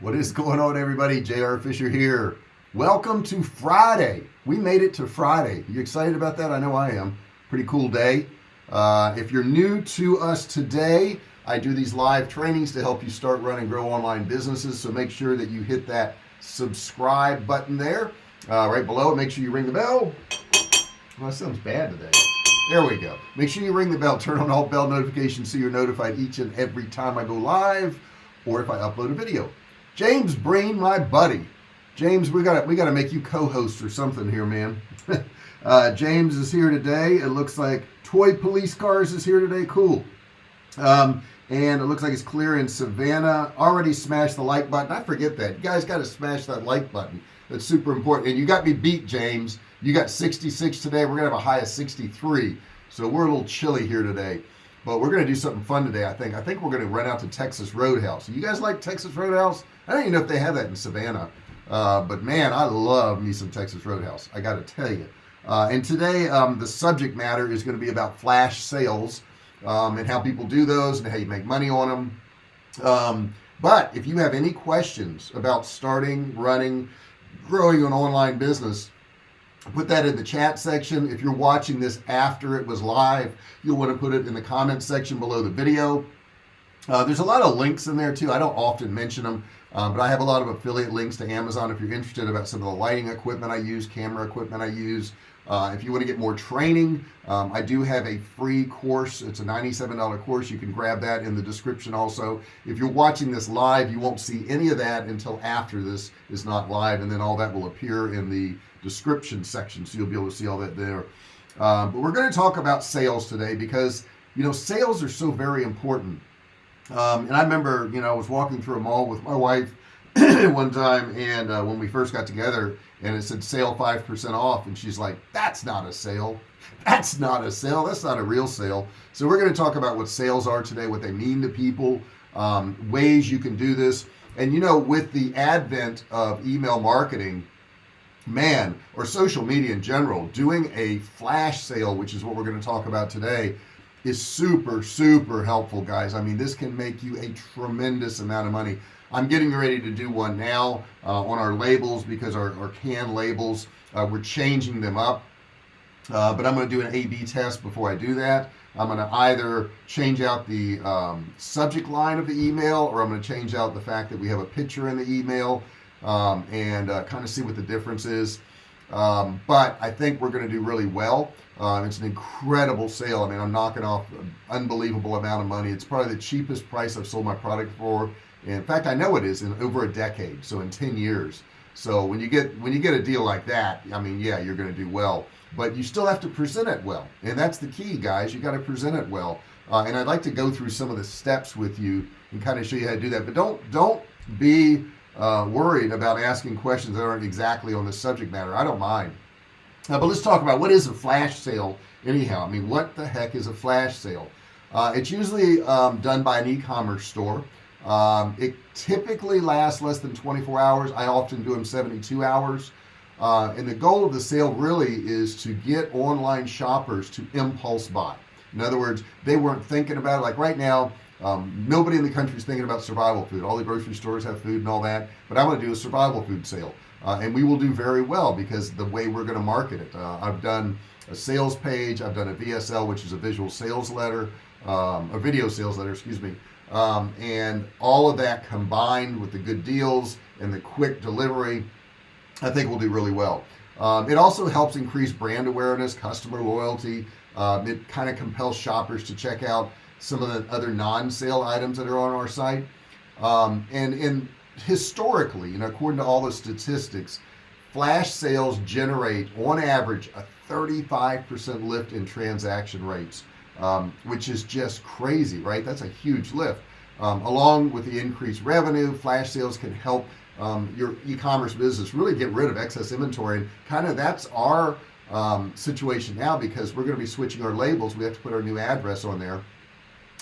what is going on everybody? JR Fisher here. Welcome to Friday. We made it to Friday. You excited about that? I know I am. Pretty cool day. Uh, if you're new to us today I do these live trainings to help you start run and grow online businesses so make sure that you hit that subscribe button there. Uh, right below make sure you ring the bell. Well that sounds bad today. There we go. Make sure you ring the bell. Turn on all bell notifications so you're notified each and every time I go live or if I upload a video James Breen my buddy. James we got we got to make you co-host or something here man. Uh, James is here today. It looks like toy police cars is here today. Cool. Um, and it looks like it's clear in Savannah. Already smashed the like button. I forget that. You guys got to smash that like button. That's super important. And you got me beat James. You got 66 today. We're gonna have a high of 63 so we're a little chilly here today. But we're gonna do something fun today I think. I think we're gonna run out to Texas Roadhouse. You guys like Texas Roadhouse I don't even know if they have that in Savannah uh, but man I love me some Texas Roadhouse I gotta tell you. Uh, and today um, the subject matter is going to be about flash sales um, and how people do those and how you make money on them um, but if you have any questions about starting running growing an online business put that in the chat section. If you're watching this after it was live you'll want to put it in the comment section below the video. Uh, there's a lot of links in there too I don't often mention them uh, but I have a lot of affiliate links to Amazon if you're interested about some of the lighting equipment I use camera equipment I use. Uh, if you want to get more training um, I do have a free course. It's a $97 course. You can grab that in the description also. If you're watching this live you won't see any of that until after this is not live and then all that will appear in the description section so you'll be able to see all that there. Um, but we're going to talk about sales today because you know sales are so very important um, and I remember you know I was walking through a mall with my wife one time and uh, when we first got together and it said sale 5% off and she's like that's not a sale. That's not a sale. That's not a real sale. So we're going to talk about what sales are today what they mean to people um, ways you can do this. And you know with the advent of email marketing man or social media in general doing a flash sale which is what we're going to talk about today is super super helpful guys. I mean this can make you a tremendous amount of money. I'm getting ready to do one now uh, on our labels because our, our can labels uh, we're changing them up. Uh, but I'm going to do an A-B test before I do that. I'm going to either change out the um, subject line of the email or I'm going to change out the fact that we have a picture in the email um, and uh, kind of see what the difference is um, but I think we're going to do really well. Uh, it's an incredible sale. I mean I'm knocking off an unbelievable amount of money. It's probably the cheapest price I've sold my product for. In fact I know it is in over a decade so in 10 years. So when you get when you get a deal like that I mean yeah you're gonna do well. But you still have to present it well. And that's the key guys. You got to present it well. Uh, and I'd like to go through some of the steps with you and kind of show you how to do that. But don't don't be uh, worried about asking questions that aren't exactly on the subject matter. I don't mind. Uh, but let's talk about what is a flash sale anyhow. I mean what the heck is a flash sale? Uh, it's usually um, done by an e-commerce store. Um, it typically lasts less than 24 hours. I often do them 72 hours. Uh, and the goal of the sale really is to get online shoppers to impulse buy. In other words they weren't thinking about it. Like right now um, nobody in the country is thinking about survival food. All the grocery stores have food and all that but I want to do a survival food sale. Uh, and we will do very well because the way we're going to market it. Uh, I've done a sales page I've done a VSL which is a visual sales letter um, a video sales letter excuse me. Um, and all of that combined with the good deals and the quick delivery I think we'll do really well. Um, it also helps increase brand awareness customer loyalty. Um, it kind of compels shoppers to check out some of the other non-sale items that are on our site. Um, and historically you know according to all the statistics flash sales generate on average a 35% lift in transaction rates um, which is just crazy right? That's a huge lift. Um, along with the increased revenue flash sales can help um, your e-commerce business really get rid of excess inventory. And kind of that's our um, situation now because we're going to be switching our labels. We have to put our new address on there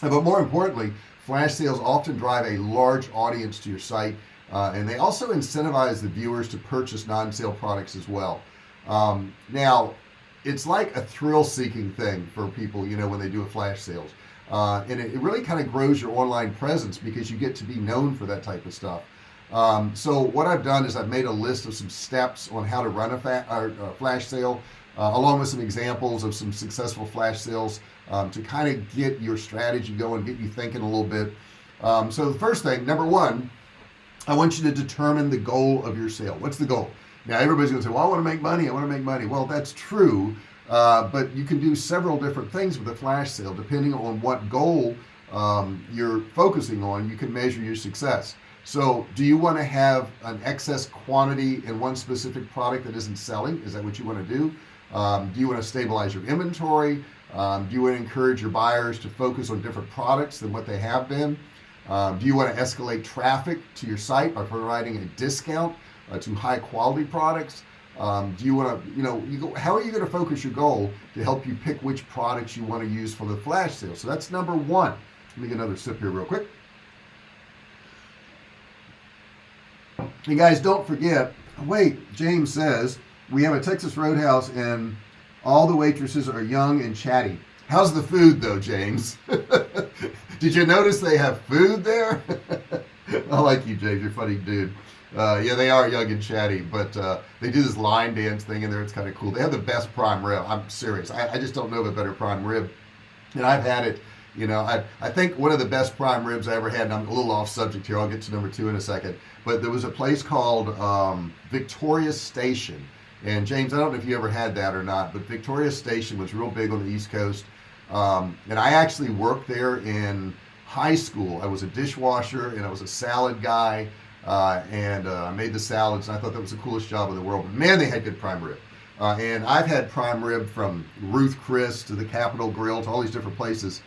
but more importantly flash sales often drive a large audience to your site uh, and they also incentivize the viewers to purchase non-sale products as well. Um, now it's like a thrill-seeking thing for people you know when they do a flash sales. Uh, and it, it really kind of grows your online presence because you get to be known for that type of stuff. Um, so what I've done is I've made a list of some steps on how to run a, a flash sale uh, along with some examples of some successful flash sales um, to kind of get your strategy going get you thinking a little bit. Um, so the first thing number one I want you to determine the goal of your sale. What's the goal? Now everybody's gonna say well I want to make money I want to make money. Well that's true uh, but you can do several different things with a flash sale. Depending on what goal um, you're focusing on you can measure your success. So do you want to have an excess quantity in one specific product that isn't selling? Is that what you want to do um, do you want to stabilize your inventory? Um, do you want to encourage your buyers to focus on different products than what they have been? Um, do you want to escalate traffic to your site by providing a discount uh, to high quality products? Um, do you want to you know you go how are you going to focus your goal to help you pick which products you want to use for the flash sale? So that's number one. Let me get another sip here real quick. You guys don't forget wait James says we have a Texas Roadhouse and all the waitresses are young and chatty. How's the food though James? Did you notice they have food there? I like you James. You're funny dude. Uh, yeah they are young and chatty but uh, they do this line dance thing in there. It's kind of cool. They have the best prime rib. I'm serious. I, I just don't know of a better prime rib. And I've had it you know I, I think one of the best prime ribs I ever had and I'm a little off subject here. I'll get to number two in a second. But there was a place called um, Victoria Station and James I don't know if you ever had that or not but Victoria Station was real big on the East Coast. Um, and I actually worked there in high school. I was a dishwasher and I was a salad guy uh, and uh, I made the salads and I thought that was the coolest job in the world. But man they had good prime rib. Uh, and I've had prime rib from Ruth Chris to the Capital Grille to all these different places.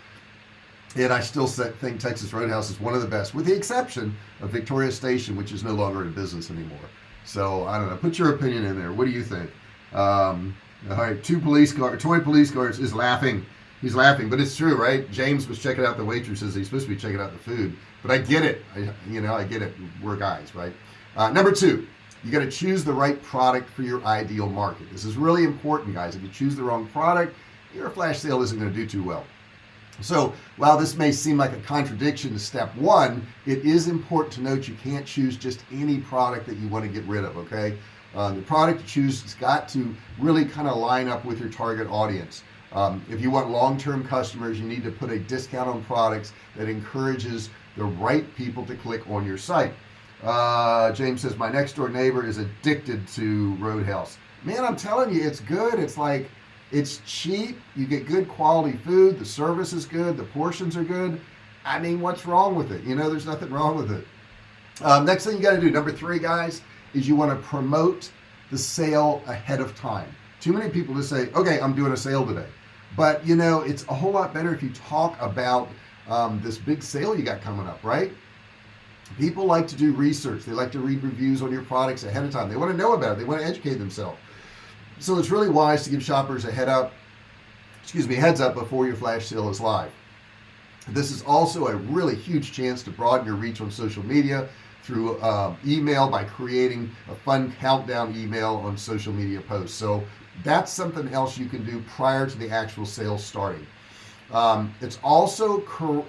And I still think Texas Roadhouse is one of the best with the exception of Victoria Station which is no longer in business anymore so I don't know. Put your opinion in there. What do you think? Um, all right two police cars toy police cars is laughing. He's laughing but it's true right? James was checking out the waitresses. He's supposed to be checking out the food. But I get it. I, you know I get it. We're guys right? Uh, number two you got to choose the right product for your ideal market. This is really important guys. If you choose the wrong product your flash sale isn't going to do too well so while this may seem like a contradiction to step one it is important to note you can't choose just any product that you want to get rid of okay? Uh, the product you choose has got to really kind of line up with your target audience. Um, if you want long-term customers you need to put a discount on products that encourages the right people to click on your site. Uh, James says my next door neighbor is addicted to Roadhouse. Man I'm telling you it's good. It's like it's cheap you get good quality food the service is good the portions are good. I mean what's wrong with it? You know there's nothing wrong with it. Um, next thing you got to do number three guys is you want to promote the sale ahead of time. Too many people just say okay I'm doing a sale today. But you know it's a whole lot better if you talk about um, this big sale you got coming up right? People like to do research. They like to read reviews on your products ahead of time. They want to know about it. They want to educate themselves so it's really wise to give shoppers a head up excuse me heads up before your flash sale is live. This is also a really huge chance to broaden your reach on social media through uh, email by creating a fun countdown email on social media posts. So that's something else you can do prior to the actual sales starting. Um, it's also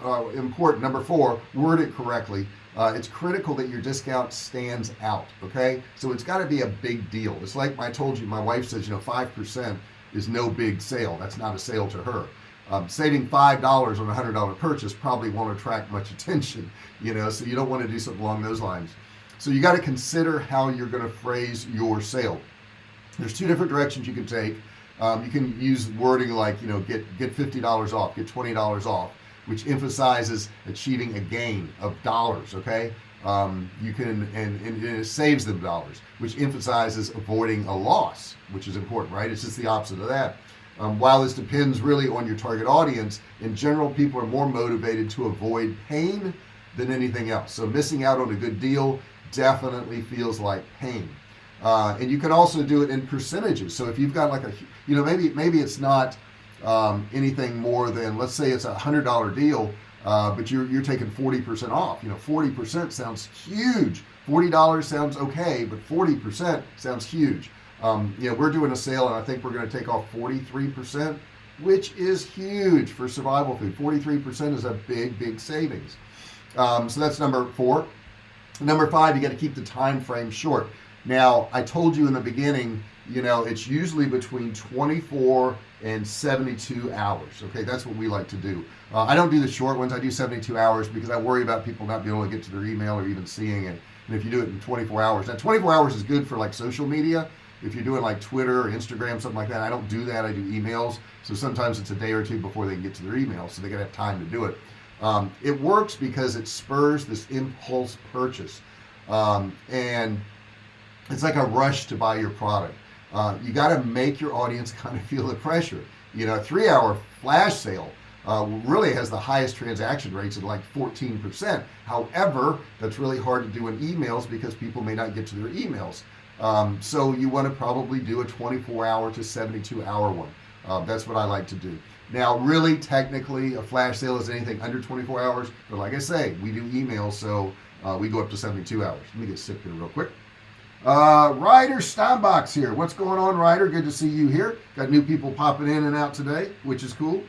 uh, important number four word it correctly uh, it's critical that your discount stands out okay? So it's got to be a big deal. It's like I told you my wife says you know five percent is no big sale. That's not a sale to her. Um, saving five dollars on a hundred dollar purchase probably won't attract much attention you know so you don't want to do something along those lines. So you got to consider how you're going to phrase your sale. There's two different directions you can take. Um, you can use wording like you know get get $50 off get $20 off which emphasizes achieving a gain of dollars okay? Um, you can and, and, it saves them dollars which emphasizes avoiding a loss which is important right? It's just the opposite of that. Um, while this depends really on your target audience in general people are more motivated to avoid pain than anything else. So missing out on a good deal definitely feels like pain. Uh, and you can also do it in percentages. So if you've got like a you know maybe maybe it's not um, anything more than let's say it's a hundred dollar deal uh, but you're, you're taking 40% off. You know 40% sounds huge. $40 sounds okay but 40% sounds huge. Um, you know we're doing a sale and I think we're going to take off 43% which is huge for survival food. 43% is a big big savings. Um, so that's number four. Number five you got to keep the time frame short. Now I told you in the beginning you know it's usually between 24 and 72 hours okay? That's what we like to do. Uh, I don't do the short ones I do 72 hours because I worry about people not being able to get to their email or even seeing it. And if you do it in 24 hours now 24 hours is good for like social media. If you're doing like Twitter or Instagram something like that I don't do that I do emails. So sometimes it's a day or two before they can get to their email so they gotta have time to do it. Um, it works because it spurs this impulse purchase. Um, and it's like a rush to buy your product uh, you got to make your audience kind of feel the pressure. You know three hour flash sale uh, really has the highest transaction rates at like 14% however that's really hard to do in emails because people may not get to their emails. Um, so you want to probably do a 24 hour to 72 hour one. Uh, that's what I like to do. Now really technically a flash sale is anything under 24 hours but like I say we do emails so uh, we go up to 72 hours. Let me get sick here real quick uh, Ryder Steinbach's here. What's going on Ryder? Good to see you here. Got new people popping in and out today which is cool.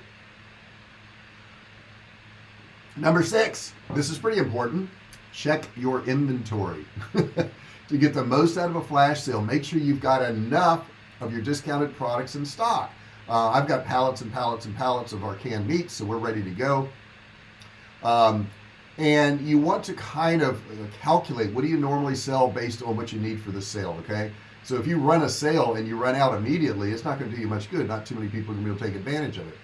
Number six. This is pretty important. Check your inventory. To get the most out of a flash sale make sure you've got enough of your discounted products in stock. Uh, I've got pallets and pallets and pallets of our canned meats so we're ready to go. Um, and you want to kind of uh, calculate what do you normally sell based on what you need for the sale okay? So if you run a sale and you run out immediately it's not going to do you much good. Not too many people are going to be able to take advantage of it.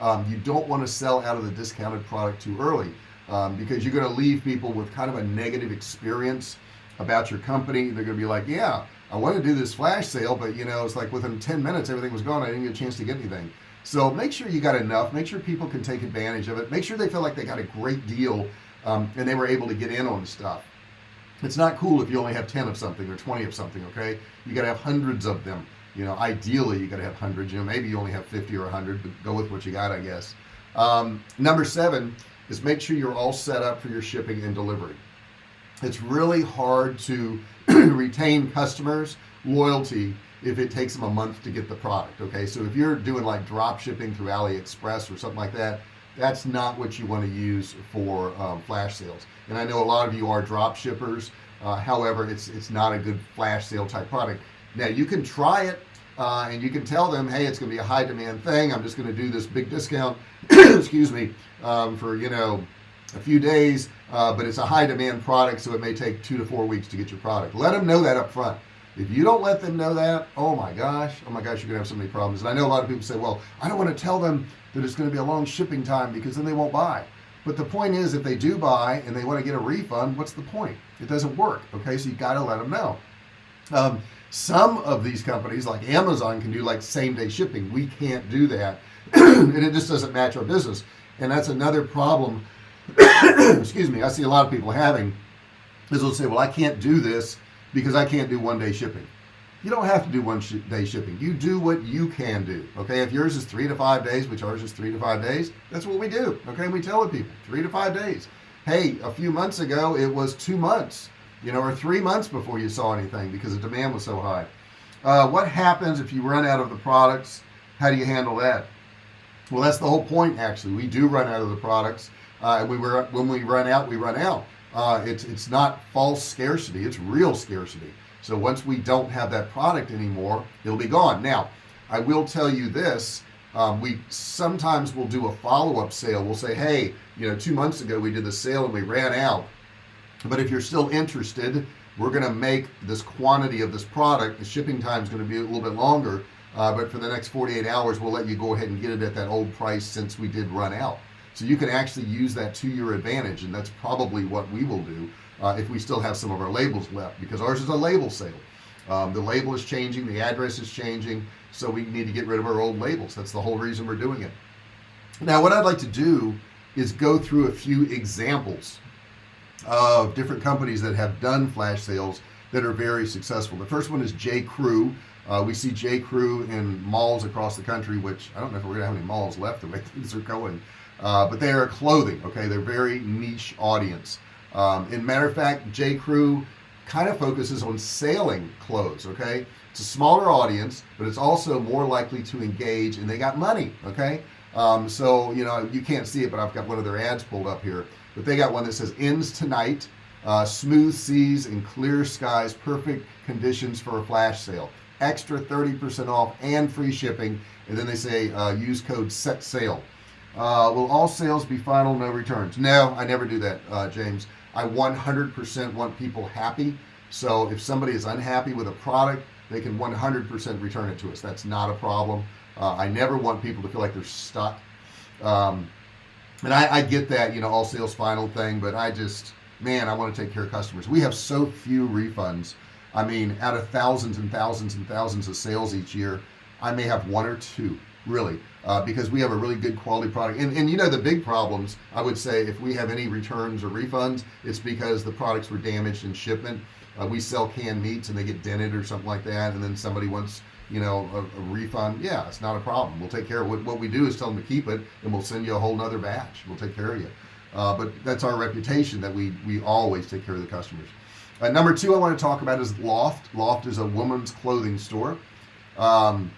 Um, you don't want to sell out of the discounted product too early um, because you're going to leave people with kind of a negative experience about your company. They're going to be like yeah I want to do this flash sale but you know it's like within 10 minutes everything was gone. I didn't get a chance to get anything. So make sure you got enough. Make sure people can take advantage of it. Make sure they feel like they got a great deal um, and they were able to get in on stuff. It's not cool if you only have 10 of something or 20 of something okay? You got to have hundreds of them. You know ideally you got to have hundreds. You know maybe you only have 50 or 100 but go with what you got I guess. Um, number seven is make sure you're all set up for your shipping and delivery. It's really hard to retain customers loyalty if it takes them a month to get the product okay? So if you're doing like drop shipping through AliExpress or something like that that's not what you want to use for um, flash sales. And I know a lot of you are drop shippers uh, however it's it's not a good flash sale type product. Now you can try it uh, and you can tell them hey it's gonna be a high demand thing. I'm just gonna do this big discount excuse me um, for you know a few days uh, but it's a high demand product so it may take two to four weeks to get your product. Let them know that up front if you don't let them know that oh my gosh oh my gosh you're gonna have so many problems. And I know a lot of people say well I don't want to tell them that it's going to be a long shipping time because then they won't buy. But the point is if they do buy and they want to get a refund what's the point? It doesn't work okay? So you got to let them know. Um, some of these companies like Amazon can do like same-day shipping. We can't do that. And it just doesn't match our business. And that's another problem excuse me I see a lot of people having is they'll say well I can't do this because I can't do one-day shipping. You don't have to do one sh day shipping. You do what you can do okay? If yours is three to five days which ours is three to five days that's what we do okay? We tell the people three to five days. Hey a few months ago it was two months you know or three months before you saw anything because the demand was so high. Uh, what happens if you run out of the products? How do you handle that? Well that's the whole point actually. We do run out of the products. Uh, we were when we run out we run out uh, it's it's not false scarcity it's real scarcity. So once we don't have that product anymore it'll be gone. Now I will tell you this um, we sometimes will do a follow-up sale. We'll say hey you know two months ago we did the sale and we ran out. But if you're still interested we're gonna make this quantity of this product the shipping time is going to be a little bit longer uh, but for the next 48 hours we'll let you go ahead and get it at that old price since we did run out so you can actually use that to your advantage and that's probably what we will do uh, if we still have some of our labels left because ours is a label sale. Um, the label is changing the address is changing so we need to get rid of our old labels. That's the whole reason we're doing it. Now what I'd like to do is go through a few examples of different companies that have done flash sales that are very successful. The first one is J. Crew uh, we see J. Crew in malls across the country which I don't know if we're gonna have any malls left the way things are going. Uh, but they are clothing okay? They're very niche audience. Um, in matter of fact J. Crew kind of focuses on sailing clothes okay? It's a smaller audience but it's also more likely to engage and they got money okay? Um, so you know you can't see it but I've got one of their ads pulled up here. But they got one that says ends tonight uh, smooth seas and clear skies perfect conditions for a flash sale extra 30% off and free shipping and then they say uh, use code set sale uh, will all sales be final no returns? No I never do that uh, James. I 100% want people happy. So if somebody is unhappy with a product they can 100% return it to us. That's not a problem. Uh, I never want people to feel like they're stuck. Um, and I, I get that you know all sales final thing but I just man I want to take care of customers. We have so few refunds I mean out of thousands and thousands and thousands of sales each year I may have one or two really uh, because we have a really good quality product. And, and you know the big problems I would say if we have any returns or refunds it's because the products were damaged in shipment. Uh, we sell canned meats and they get dented or something like that and then somebody wants you know a, a, refund. Yeah it's not a problem. We'll take care of what, what we do is tell them to keep it and we'll send you a whole nother batch. We'll take care of you. Uh, but that's our reputation that we we always take care of the customers uh, number two I want to talk about is Loft. Loft is a woman's clothing store. Um,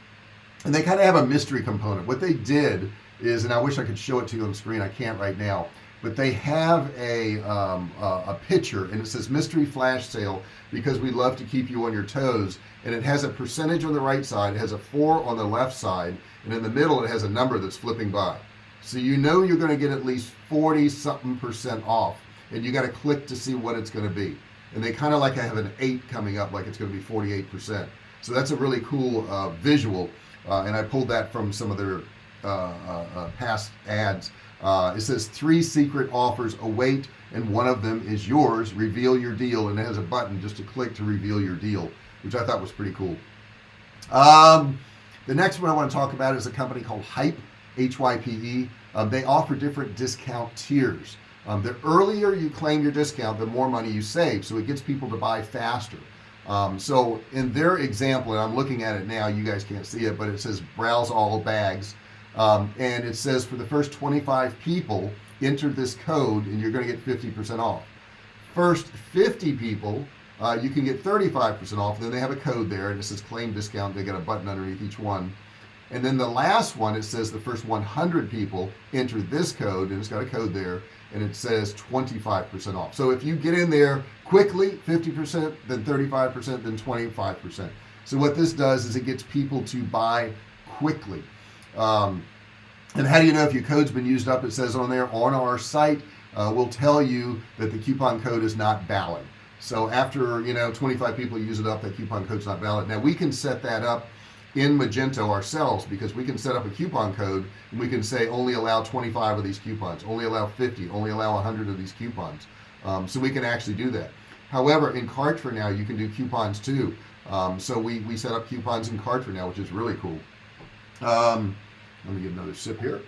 and they kind of have a mystery component. What they did is and I wish I could show it to you on screen I can't right now but they have a um, a picture and it says mystery flash sale because we love to keep you on your toes and it has a percentage on the right side it has a four on the left side and in the middle it has a number that's flipping by. So you know you're going to get at least 40 something percent off and you got to click to see what it's going to be and they kind of like I have an eight coming up like it's going to be 48 percent. So that's a really cool uh, visual uh, and I pulled that from some of their uh, uh, uh past ads. Uh, it says three secret offers await and one of them is yours. Reveal your deal. And it has a button just to click to reveal your deal which I thought was pretty cool. Um, the next one I want to talk about is a company called Hype HYPE um, they offer different discount tiers um, the earlier you claim your discount the more money you save so it gets people to buy faster. Um, so in their example and I'm looking at it now you guys can't see it but it says browse all bags. Um, and it says for the first 25 people enter this code and you're going to get 50% off. First 50 people uh, you can get 35% off then they have a code there and it says claim discount they got a button underneath each one. And then the last one it says the first 100 people enter this code and it's got a code there and it says 25% off. So if you get in there quickly 50% then 35% then 25% so what this does is it gets people to buy quickly. Um, and how do you know if your code's been used up? It says on there on our site uh, will tell you that the coupon code is not valid. So after you know 25 people use it up that coupon code's not valid. Now we can set that up in Magento ourselves because we can set up a coupon code and we can say only allow 25 of these coupons. Only allow 50 only allow 100 of these coupons. Um, so we can actually do that. However in Kartra now you can do coupons too. Um, so we we set up coupons in Kartra now which is really cool. Um, let me get another sip here.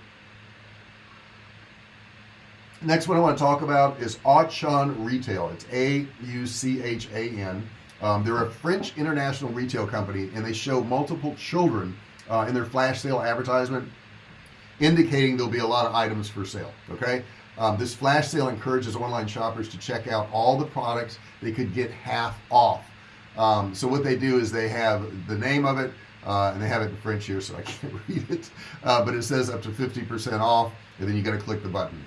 Next one I want to talk about is Auchan Retail. It's A-U-C-H-A-N um, they're a French international retail company and they show multiple children uh, in their flash sale advertisement indicating there'll be a lot of items for sale okay? Um, this flash sale encourages online shoppers to check out all the products they could get half off. Um, so what they do is they have the name of it uh, and they have it in French here so I can't read it. Uh, but it says up to 50% off and then you got to click the button.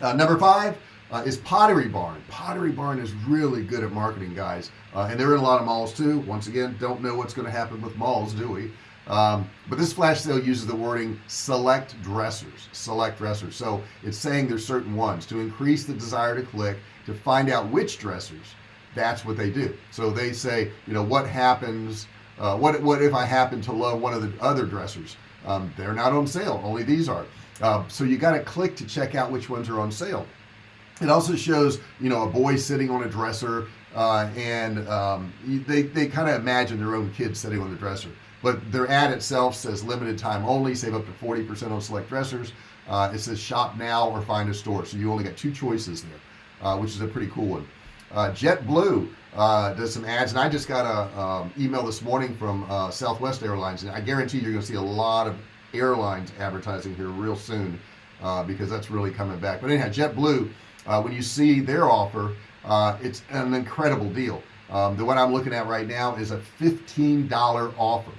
Uh, number five uh, is Pottery Barn. Pottery Barn is really good at marketing guys. Uh, and they're in a lot of malls too. Once again don't know what's going to happen with malls do we? Um, but this flash sale uses the wording select dressers select dressers. So it's saying there's certain ones. To increase the desire to click to find out which dressers that's what they do. So they say you know what happens uh, what what if I happen to love one of the other dressers? Um, they're not on sale. Only these are. Uh, so you got to click to check out which ones are on sale it also shows you know a boy sitting on a dresser uh, and um, they, they kind of imagine their own kids sitting on the dresser. But their ad itself says limited time only save up to 40% on select dressers. Uh, it says shop now or find a store. So you only got two choices there uh, which is a pretty cool one. Uh, JetBlue uh, does some ads and I just got a um, email this morning from uh, Southwest Airlines and I guarantee you're gonna see a lot of airlines advertising here real soon because that's really coming back. But anyhow JetBlue uh, when you see their offer uh, it's an incredible deal. Um, the one I'm looking at right now is a $15 offer.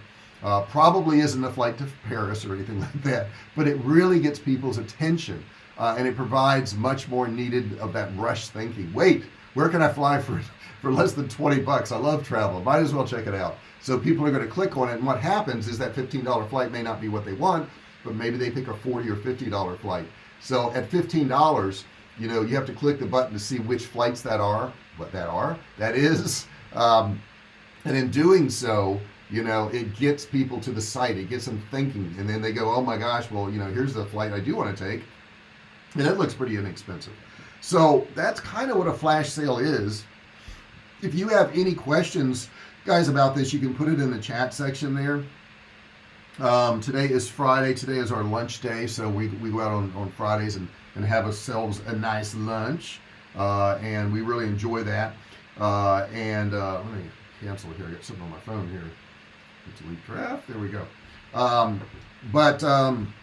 Uh, probably isn't a flight to Paris or anything like that but it really gets people's attention uh, and it provides much more needed of that rush thinking. Wait where can I fly for for less than 20 bucks? I love travel. Might as well check it out. So people are going to click on it and what happens is that $15 flight may not be what they want but maybe they pick a 40 or $50 flight. So at $15 you know you have to click the button to see which flights that are what that are that is. Um, and in doing so you know it gets people to the site it gets them thinking and then they go oh my gosh well you know here's the flight I do want to take and it looks pretty inexpensive. So that's kind of what a flash sale is. If you have any questions guys about this you can put it in the chat section there. Um, today is Friday today is our lunch day so we, we go out on, on Fridays and, and have ourselves a nice lunch uh, and we really enjoy that. Uh, and uh, let me cancel here. I got something on my phone here. It's a delete draft there we go. Um, but um,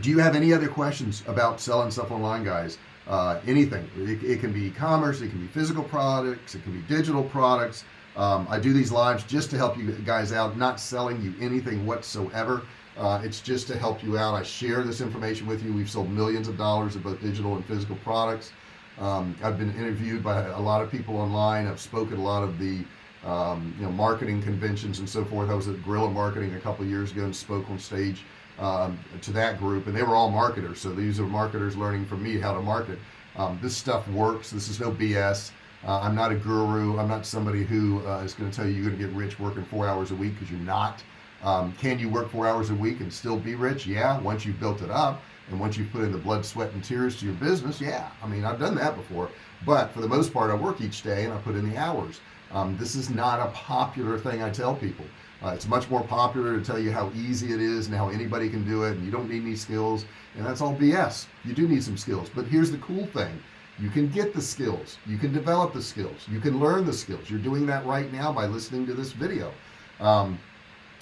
do you have any other questions about selling stuff online guys? Uh, anything. It, it can be e-commerce it can be physical products it can be digital products. Um, I do these lives just to help you guys out not selling you anything whatsoever uh, it's just to help you out. I share this information with you. We've sold millions of dollars of both digital and physical products. Um, I've been interviewed by a lot of people online. I've spoken a lot of the um, you know marketing conventions and so forth. I was at Guerrilla Marketing a couple years ago and spoke on stage um, to that group and they were all marketers. So these are marketers learning from me how to market. Um, this stuff works. This is no BS uh, I'm not a guru. I'm not somebody who uh, is going to tell you you're going to get rich working four hours a week because you're not um, can you work four hours a week and still be rich? Yeah. Once you've built it up and once you put in the blood sweat and tears to your business yeah. I mean I've done that before. But for the most part I work each day and I put in the hours. Um, this is not a popular thing I tell people. Uh, it's much more popular to tell you how easy it is and how anybody can do it and you don't need any skills. And that's all BS you do need some skills. But here's the cool thing. You can get the skills. You can develop the skills. You can learn the skills. You're doing that right now by listening to this video. Um,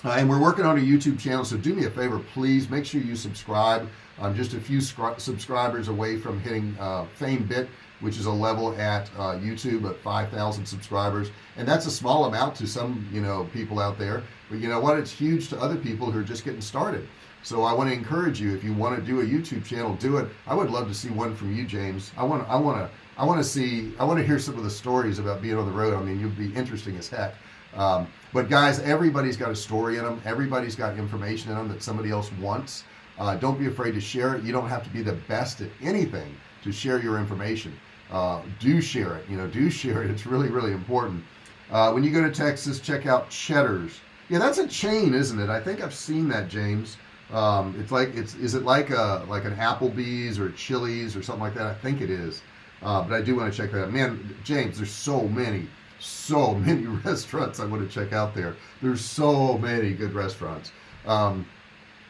uh, and we're working on a YouTube channel so do me a favor please make sure you subscribe. I'm just a few subscribers away from hitting uh, FameBit which is a level at uh, YouTube at 5,000 subscribers. And that's a small amount to some you know people out there. But you know what? It's huge to other people who are just getting started. So I want to encourage you if you want to do a YouTube channel do it. I would love to see one from you James. I want I want to I want to see I want to hear some of the stories about being on the road. I mean you'd be interesting as heck um, but guys everybody's got a story in them everybody's got information in them that somebody else wants. Uh, don't be afraid to share it. You don't have to be the best at anything to share your information. Uh, do share it you know do share it. It's really really important. Uh, when you go to Texas check out Cheddar's. Yeah that's a chain isn't it? I think I've seen that James. Um, it's like it's is it like a like an Applebee's or Chili's or something like that? I think it is. Uh, but I do want to check that out. Man James there's so many so many restaurants I want to check out there. There's so many good restaurants. Um,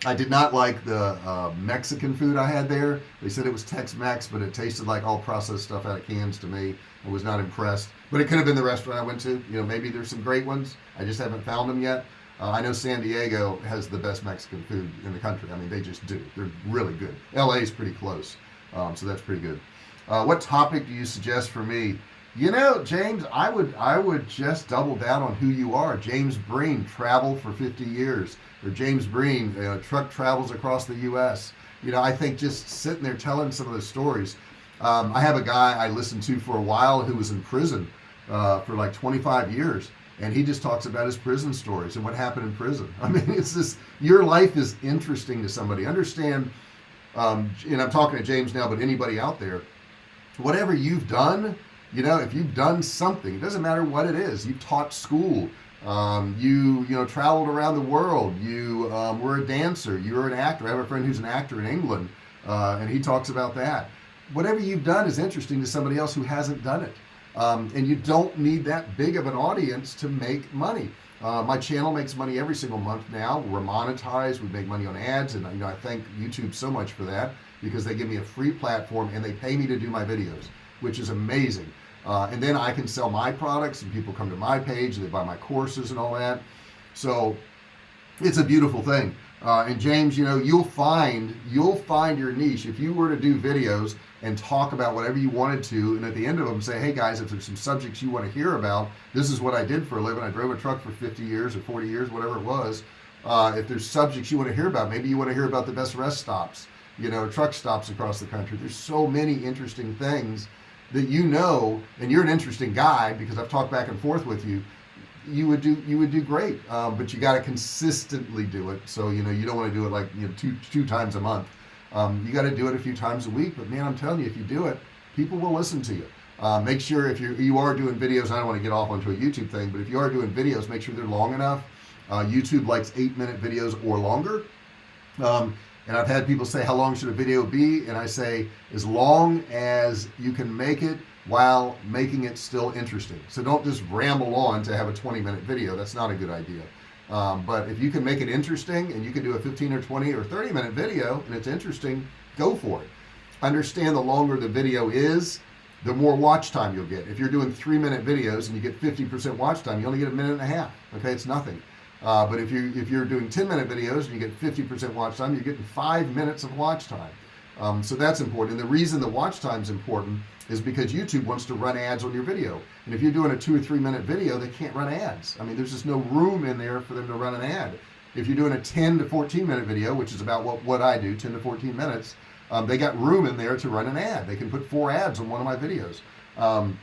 I did not like the uh, Mexican food I had there. They said it was Tex-Mex but it tasted like all processed stuff out of cans to me. I was not impressed. But it could have been the restaurant I went to. You know maybe there's some great ones. I just haven't found them yet. Uh, I know San Diego has the best Mexican food in the country. I mean they just do. They're really good. LA is pretty close. Um, so that's pretty good. Uh, what topic do you suggest for me you know James I would I would just double down on who you are. James Breen traveled for 50 years or James Breen uh, truck travels across the US you know I think just sitting there telling some of the stories um, I have a guy I listened to for a while who was in prison uh, for like 25 years and he just talks about his prison stories and what happened in prison. I mean it's this your life is interesting to somebody. Understand um, and I'm talking to James now but anybody out there whatever you've done you know if you've done something it doesn't matter what it is. You taught school. Um, you you know traveled around the world. You um, were a dancer. You were an actor. I have a friend who's an actor in England uh, and he talks about that. Whatever you've done is interesting to somebody else who hasn't done it. Um, and you don't need that big of an audience to make money. Uh, my channel makes money every single month now. We're monetized. We make money on ads. And you know I thank YouTube so much for that because they give me a free platform and they pay me to do my videos which is amazing uh, and then I can sell my products and people come to my page they buy my courses and all that. So it's a beautiful thing. Uh, and James you know you'll find you'll find your niche. If you were to do videos and talk about whatever you wanted to and at the end of them say hey guys if there's some subjects you want to hear about this is what I did for a living. I drove a truck for 50 years or 40 years whatever it was. Uh, if there's subjects you want to hear about maybe you want to hear about the best rest stops you know truck stops across the country. There's so many interesting things that you know and you're an interesting guy because I've talked back and forth with you you would do you would do great. Um, but you got to consistently do it. So you know you don't want to do it like you know two two times a month. Um, you got to do it a few times a week. But man I'm telling you if you do it people will listen to you. Uh, make sure if you you are doing videos I don't want to get off onto a YouTube thing but if you are doing videos make sure they're long enough. Uh, YouTube likes eight minute videos or longer. Um, and I've had people say how long should a video be? And I say as long as you can make it while making it still interesting. So don't just ramble on to have a 20 minute video. That's not a good idea. Um, but if you can make it interesting and you can do a 15 or 20 or 30 minute video and it's interesting go for it. Understand the longer the video is the more watch time you'll get. If you're doing three minute videos and you get 50% watch time you only get a minute and a half okay? It's nothing uh, but if you if you're doing 10 minute videos and you get 50% watch time you're getting five minutes of watch time. Um, so that's important. And the reason the watch time is important is because YouTube wants to run ads on your video. And if you're doing a two or three minute video they can't run ads. I mean there's just no room in there for them to run an ad. If you're doing a 10 to 14 minute video which is about what what I do 10 to 14 minutes um, they got room in there to run an ad. They can put four ads on one of my videos. Um,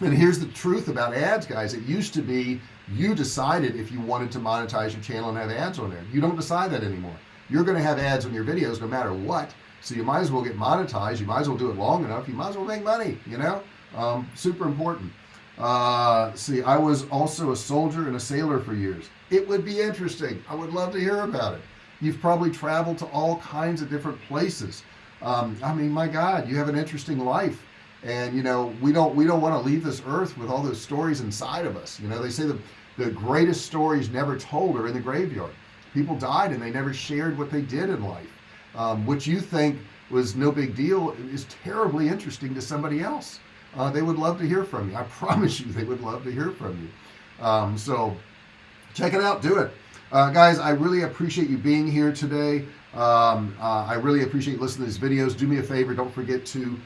and here's the truth about ads guys. It used to be you decided if you wanted to monetize your channel and have ads on there. You don't decide that anymore. You're gonna have ads on your videos no matter what so you might as well get monetized. You might as well do it long enough. You might as well make money you know? Um, super important. Uh, see I was also a soldier and a sailor for years. It would be interesting. I would love to hear about it. You've probably traveled to all kinds of different places. Um, I mean my god you have an interesting life. And you know we don't we don't want to leave this earth with all those stories inside of us. You know they say the the greatest stories never told are in the graveyard. People died and they never shared what they did in life um, what you think was no big deal. Is terribly interesting to somebody else. Uh, they would love to hear from you. I promise you they would love to hear from you. Um, so check it out do it. Uh, guys I really appreciate you being here today. Um, uh, I really appreciate listening to these videos. Do me a favor don't forget to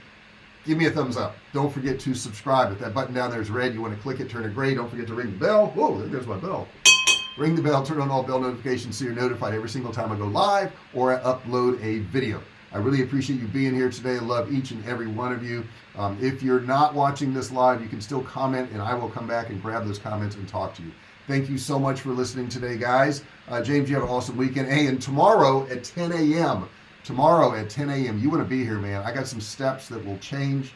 give me a thumbs up. Don't forget to subscribe. If that button down there is red you want to click it turn it gray. Don't forget to ring the bell. Whoa there goes my bell. Ring the bell turn on all bell notifications so you're notified every single time I go live or I upload a video. I really appreciate you being here today. I love each and every one of you. Um, if you're not watching this live you can still comment and I will come back and grab those comments and talk to you. Thank you so much for listening today guys. Uh, James you have an awesome weekend. Hey and tomorrow at 10 a.m tomorrow at 10 a.m you want to be here man. I got some steps that will change